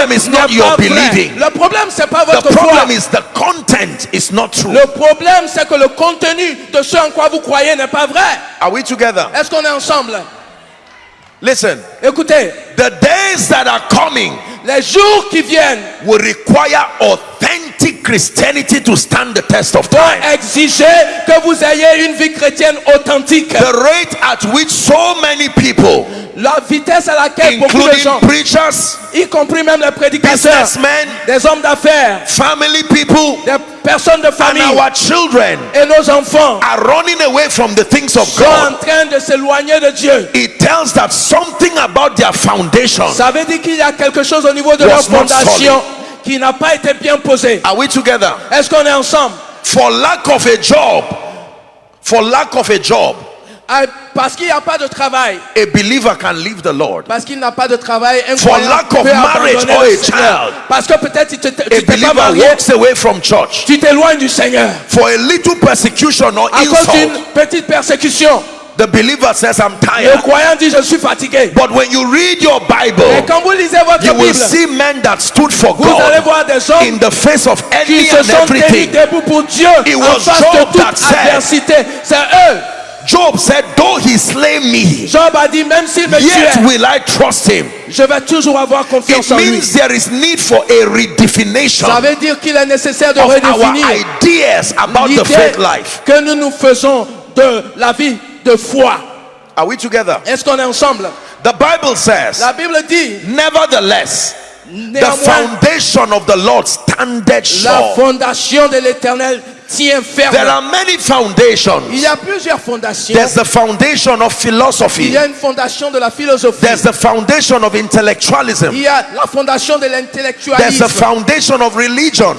problem is not your believing. Le problème, c'est pas The votre foi. problem is the content is not true. Le problème, c'est que le contenu de ce en quoi vous croyez n'est pas vrai. Are we together? Est-ce qu'on est ensemble? Listen, Écoutez, the days that are coming les jours qui viennent will require authentic Christianity to stand the test of time. exiger que vous ayez une vie chrétienne authentique. The rate at which so many people, La vitesse à laquelle beaucoup de gens, preachers, y compris même les prédicateurs, des hommes d'affaires, family people, des personnes de and famille our children et nos enfants are running away from the things of sont en God, train de s'éloigner de Dieu. it tells that something about their foundation. Ça veut dire qu'il y a quelque chose au niveau de leur fondation qui n'a pas été bien posé. Are we together? Est-ce qu'on est ensemble? For lack of a job, for lack of a job, Ah, Parce qu'il n'y a pas de travail. a believer can leave the Lord. Parce qu'il n'a pas de travail. Un For lack of marriage or a child. Parce que peut-être tu A tu pas believer marié, walks away from church. tu t'éloignes du Seigneur. For a little persecution or À cause d'une insult, petite persécution, the believer says, I'm le tired. croyant dit je suis fatigué. But when you read your Bible, quand vous lisez votre you will Bible, see men that stood for vous allez God voir des hommes in the face of qui any se and sont everything. debout pour Dieu It en was face Job de toute that said- adversité. C'est eux. Job said, Though he slay me, Job a dit même s'il me yet tuait, will I trust him. je vais toujours avoir confiance It en lui. means there is need for a redefinition Ça veut dire qu'il est nécessaire de of our redéfinir ideas about the l'idée faith life. que nous nous faisons de la vie de foi. Are we together? Est-ce qu'on est ensemble The Bible says, La Bible dit, Nevertheless, the foundation of the Lord standeth sure. la fondation de l'éternel tient ferme. There are many foundations. Il y a plusieurs fondations. There's the foundation of philosophy. Il y a une fondation de la philosophie. There's the foundation of intellectualism. Il y a la fondation de l'intellectualisme. There's the foundation of religion.